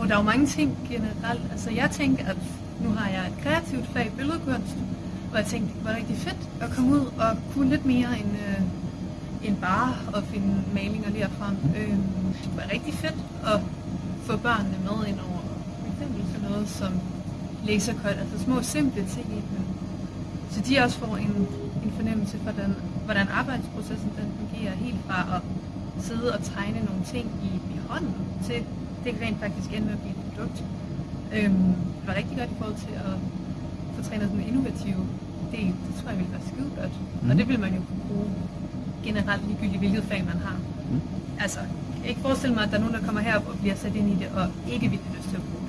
og der er jo mange ting generelt. Altså jeg tænkte, at nu har jeg et kreativt fag, billedkunst, og jeg tænkte, det var rigtig fedt at komme ud og kunne lidt mere end, øh, end bare at finde malinger derfra. Øh, det var rigtig fedt at få børnene med ind over for eksempel sådan noget som lasercut, altså små simple ting i dem. Så de også får en, en fornemmelse for, den, hvordan arbejdsprocessen den fungerer, helt fra at sidde og tegne nogle ting i, i hånden, til det kan rent faktisk ende med at blive et produkt. Øhm, det var rigtig godt i forhold til at få trænet den innovative del. Det tror jeg ville være skide godt. Mm. Og det vil man jo kunne bruge generelt ligegyldigt, hvilket fag man har. Mm. Altså, jeg kan ikke forestille mig, at der er nogen, der kommer herop og bliver sat ind i det, og ikke vil have lyst til at bruge